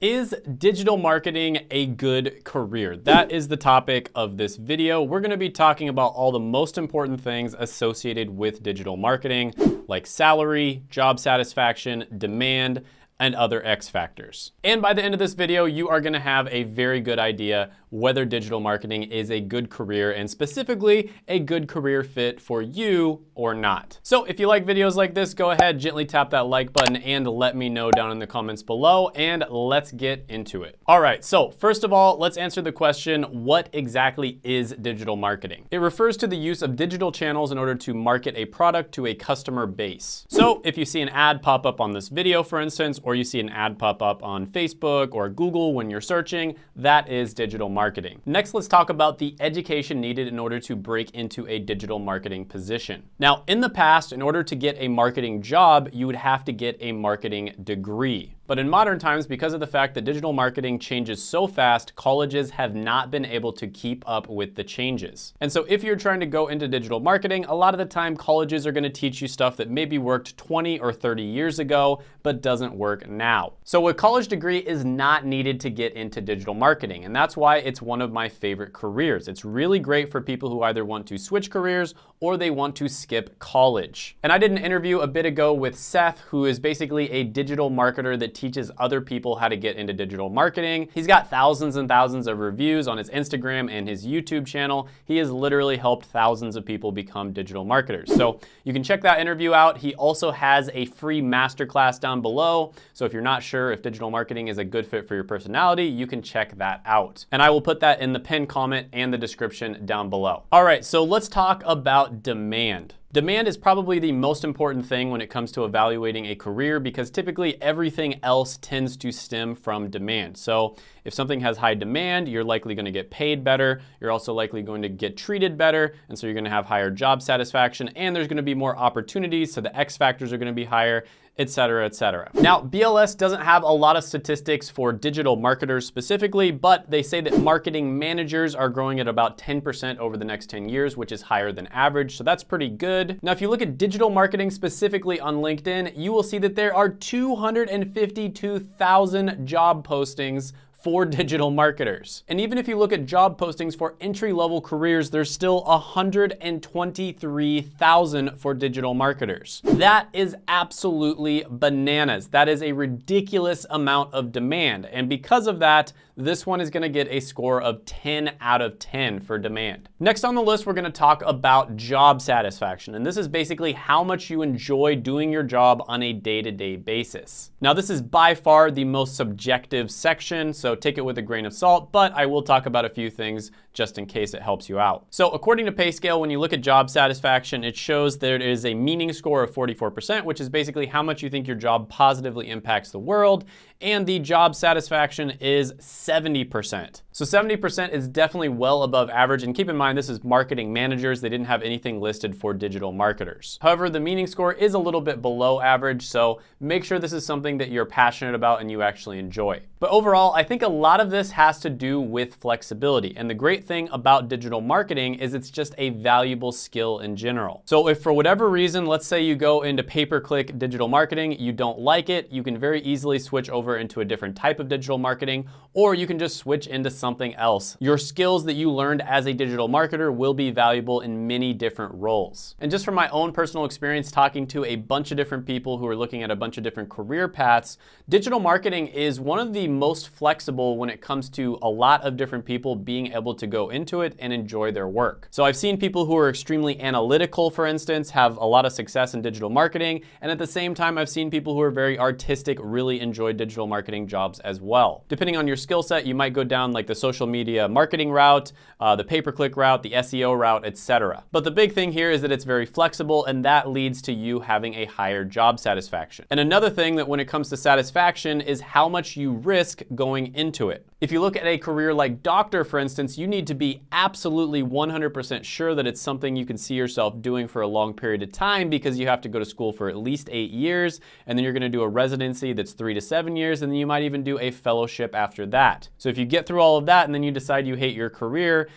Is digital marketing a good career? That is the topic of this video. We're gonna be talking about all the most important things associated with digital marketing, like salary, job satisfaction, demand, and other X factors. And by the end of this video, you are gonna have a very good idea whether digital marketing is a good career and specifically a good career fit for you or not. So if you like videos like this, go ahead, gently tap that like button and let me know down in the comments below and let's get into it. All right, so first of all, let's answer the question, what exactly is digital marketing? It refers to the use of digital channels in order to market a product to a customer base. So if you see an ad pop up on this video, for instance, or you see an ad pop up on Facebook or Google when you're searching, that is digital marketing. Next, let's talk about the education needed in order to break into a digital marketing position. Now, in the past, in order to get a marketing job, you would have to get a marketing degree. But in modern times, because of the fact that digital marketing changes so fast, colleges have not been able to keep up with the changes. And so if you're trying to go into digital marketing, a lot of the time colleges are gonna teach you stuff that maybe worked 20 or 30 years ago, but doesn't work now. So a college degree is not needed to get into digital marketing. And that's why it's one of my favorite careers. It's really great for people who either want to switch careers or they want to skip college. And I did an interview a bit ago with Seth, who is basically a digital marketer that teaches other people how to get into digital marketing. He's got thousands and thousands of reviews on his Instagram and his YouTube channel. He has literally helped thousands of people become digital marketers. So you can check that interview out. He also has a free masterclass down below. So if you're not sure if digital marketing is a good fit for your personality, you can check that out. And I will put that in the pinned comment and the description down below. All right, so let's talk about demand. Demand is probably the most important thing when it comes to evaluating a career because typically everything else tends to stem from demand. So if something has high demand, you're likely gonna get paid better. You're also likely going to get treated better. And so you're gonna have higher job satisfaction and there's gonna be more opportunities. So the X factors are gonna be higher et cetera, et cetera. Now, BLS doesn't have a lot of statistics for digital marketers specifically, but they say that marketing managers are growing at about 10% over the next 10 years, which is higher than average, so that's pretty good. Now, if you look at digital marketing specifically on LinkedIn, you will see that there are 252,000 job postings for digital marketers. And even if you look at job postings for entry-level careers, there's still 123,000 for digital marketers. That is absolutely bananas. That is a ridiculous amount of demand. And because of that, this one is gonna get a score of 10 out of 10 for demand. Next on the list, we're gonna talk about job satisfaction. And this is basically how much you enjoy doing your job on a day-to-day -day basis. Now, this is by far the most subjective section, so take it with a grain of salt, but I will talk about a few things just in case it helps you out. So according to PayScale, when you look at job satisfaction, it shows there is a meaning score of 44%, which is basically how much you think your job positively impacts the world, and the job satisfaction is 70%. So 70% is definitely well above average, and keep in mind this is marketing managers. They didn't have anything listed for digital marketers. However, the meaning score is a little bit below average, so make sure this is something that you're passionate about and you actually enjoy. But overall, I think a lot of this has to do with flexibility, and the great thing about digital marketing is it's just a valuable skill in general. So if for whatever reason, let's say you go into pay-per-click digital marketing, you don't like it, you can very easily switch over into a different type of digital marketing, or you can just switch into something else. Your skills that you learned as a digital marketer will be valuable in many different roles. And just from my own personal experience talking to a bunch of different people who are looking at a bunch of different career paths, digital marketing is one of the most flexible when it comes to a lot of different people being able to go go into it and enjoy their work. So I've seen people who are extremely analytical, for instance, have a lot of success in digital marketing. And at the same time, I've seen people who are very artistic really enjoy digital marketing jobs as well. Depending on your skill set, you might go down like the social media marketing route, uh, the pay-per-click route, the SEO route, etc. But the big thing here is that it's very flexible and that leads to you having a higher job satisfaction. And another thing that when it comes to satisfaction is how much you risk going into it. If you look at a career like doctor, for instance, you need to be absolutely 100% sure that it's something you can see yourself doing for a long period of time because you have to go to school for at least eight years, and then you're gonna do a residency that's three to seven years, and then you might even do a fellowship after that. So if you get through all of that and then you decide you hate your career,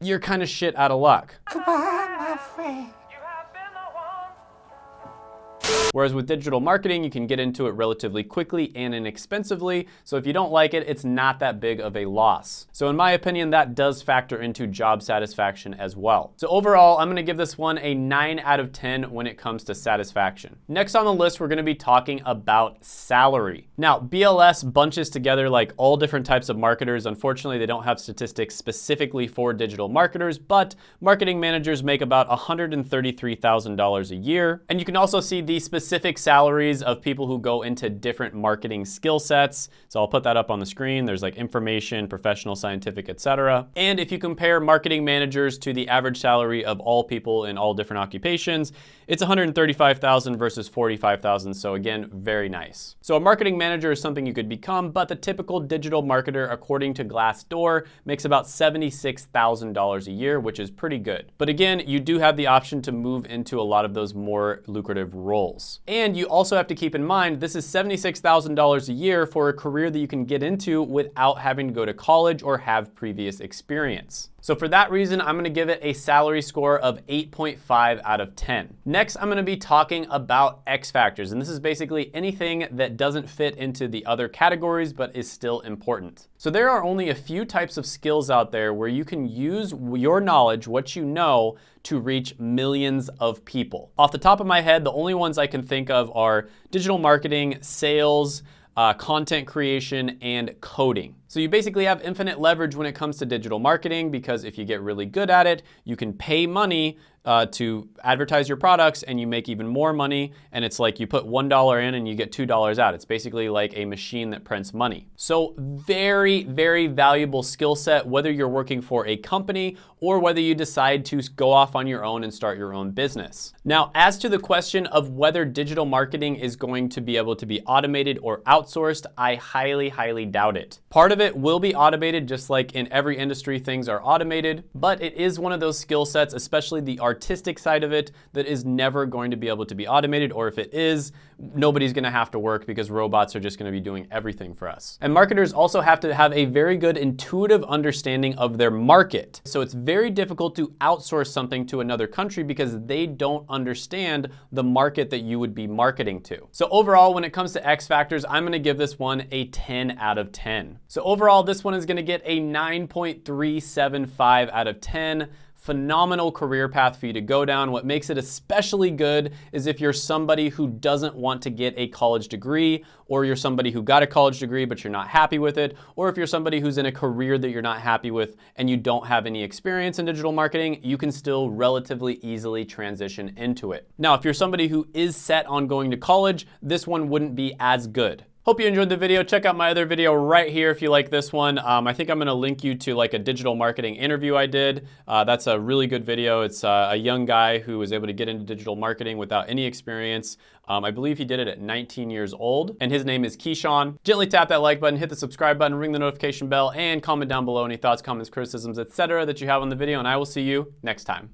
you're kind of shit out of luck. Goodbye, my friend. Whereas with digital marketing, you can get into it relatively quickly and inexpensively. So if you don't like it, it's not that big of a loss. So in my opinion, that does factor into job satisfaction as well. So overall, I'm gonna give this one a nine out of 10 when it comes to satisfaction. Next on the list, we're gonna be talking about salary. Now, BLS bunches together like all different types of marketers. Unfortunately, they don't have statistics specifically for digital marketers, but marketing managers make about $133,000 a year. And you can also see the specific salaries of people who go into different marketing skill sets. So I'll put that up on the screen. There's like information, professional, scientific, etc. And if you compare marketing managers to the average salary of all people in all different occupations, it's 135,000 versus 45,000. So again, very nice. So a marketing manager is something you could become, but the typical digital marketer, according to Glassdoor, makes about $76,000 a year, which is pretty good. But again, you do have the option to move into a lot of those more lucrative roles. And you also have to keep in mind, this is $76,000 a year for a career that you can get into without having to go to college or have previous experience. So for that reason, I'm gonna give it a salary score of 8.5 out of 10. Next, I'm gonna be talking about X factors, and this is basically anything that doesn't fit into the other categories, but is still important. So there are only a few types of skills out there where you can use your knowledge, what you know, to reach millions of people. Off the top of my head, the only ones I can think of are digital marketing, sales, uh, content creation, and coding. So you basically have infinite leverage when it comes to digital marketing because if you get really good at it, you can pay money uh, to advertise your products and you make even more money. And it's like you put $1 in and you get $2 out. It's basically like a machine that prints money. So very, very valuable skill set, whether you're working for a company or whether you decide to go off on your own and start your own business. Now, as to the question of whether digital marketing is going to be able to be automated or outsourced, I highly, highly doubt it. Part of it will be automated just like in every industry things are automated, but it is one of those skill sets, especially the artistic side of it that is never going to be able to be automated, or if it is, nobody's gonna have to work because robots are just gonna be doing everything for us. And marketers also have to have a very good intuitive understanding of their market. So it's very difficult to outsource something to another country because they don't understand the market that you would be marketing to. So overall, when it comes to X factors, I'm gonna give this one a 10 out of 10. So overall, this one is gonna get a 9.375 out of 10 phenomenal career path for you to go down. What makes it especially good is if you're somebody who doesn't want to get a college degree, or you're somebody who got a college degree but you're not happy with it, or if you're somebody who's in a career that you're not happy with and you don't have any experience in digital marketing, you can still relatively easily transition into it. Now, if you're somebody who is set on going to college, this one wouldn't be as good. Hope you enjoyed the video. Check out my other video right here if you like this one. Um, I think I'm gonna link you to like a digital marketing interview I did. Uh, that's a really good video. It's uh, a young guy who was able to get into digital marketing without any experience. Um, I believe he did it at 19 years old, and his name is Keyshawn. Gently tap that like button, hit the subscribe button, ring the notification bell, and comment down below any thoughts, comments, criticisms, etc. that you have on the video, and I will see you next time.